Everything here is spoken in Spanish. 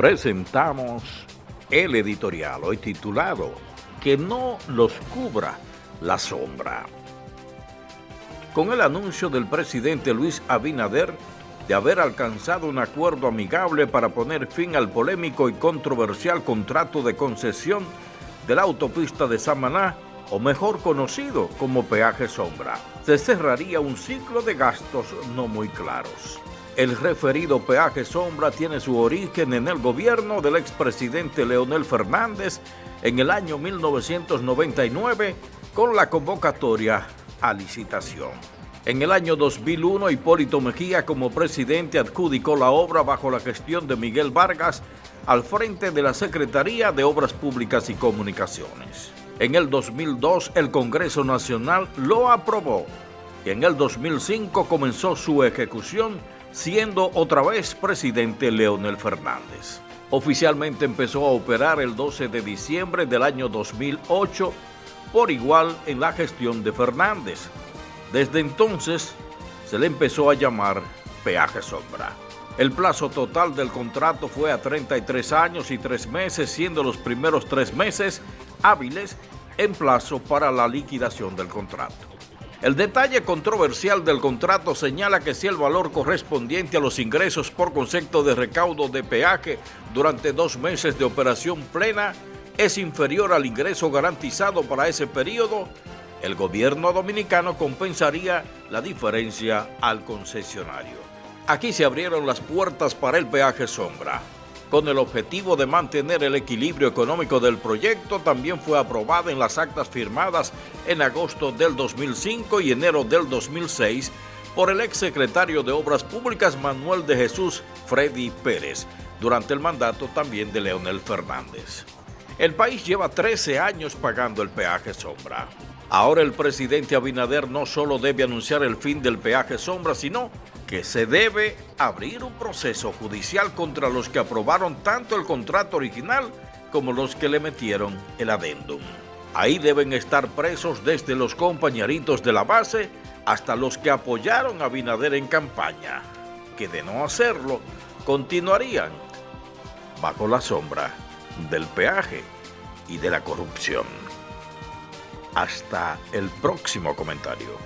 presentamos el editorial hoy titulado Que no los cubra la sombra. Con el anuncio del presidente Luis Abinader de haber alcanzado un acuerdo amigable para poner fin al polémico y controversial contrato de concesión de la autopista de Samaná, o mejor conocido como peaje sombra, se cerraría un ciclo de gastos no muy claros. El referido peaje sombra tiene su origen en el gobierno del expresidente Leonel Fernández en el año 1999 con la convocatoria a licitación. En el año 2001, Hipólito Mejía como presidente adjudicó la obra bajo la gestión de Miguel Vargas al frente de la Secretaría de Obras Públicas y Comunicaciones. En el 2002, el Congreso Nacional lo aprobó y en el 2005 comenzó su ejecución siendo otra vez presidente Leonel Fernández. Oficialmente empezó a operar el 12 de diciembre del año 2008, por igual en la gestión de Fernández. Desde entonces se le empezó a llamar peaje sombra. El plazo total del contrato fue a 33 años y 3 meses, siendo los primeros 3 meses hábiles en plazo para la liquidación del contrato. El detalle controversial del contrato señala que si el valor correspondiente a los ingresos por concepto de recaudo de peaje durante dos meses de operación plena es inferior al ingreso garantizado para ese periodo, el gobierno dominicano compensaría la diferencia al concesionario. Aquí se abrieron las puertas para el peaje sombra. Con el objetivo de mantener el equilibrio económico del proyecto, también fue aprobada en las actas firmadas en agosto del 2005 y enero del 2006 por el exsecretario de Obras Públicas Manuel de Jesús Freddy Pérez, durante el mandato también de Leonel Fernández. El país lleva 13 años pagando el peaje sombra. Ahora el presidente Abinader no solo debe anunciar el fin del peaje sombra, sino que se debe abrir un proceso judicial contra los que aprobaron tanto el contrato original como los que le metieron el adendum. Ahí deben estar presos desde los compañeritos de la base hasta los que apoyaron a Abinader en campaña, que de no hacerlo, continuarían bajo la sombra del peaje y de la corrupción. Hasta el próximo comentario.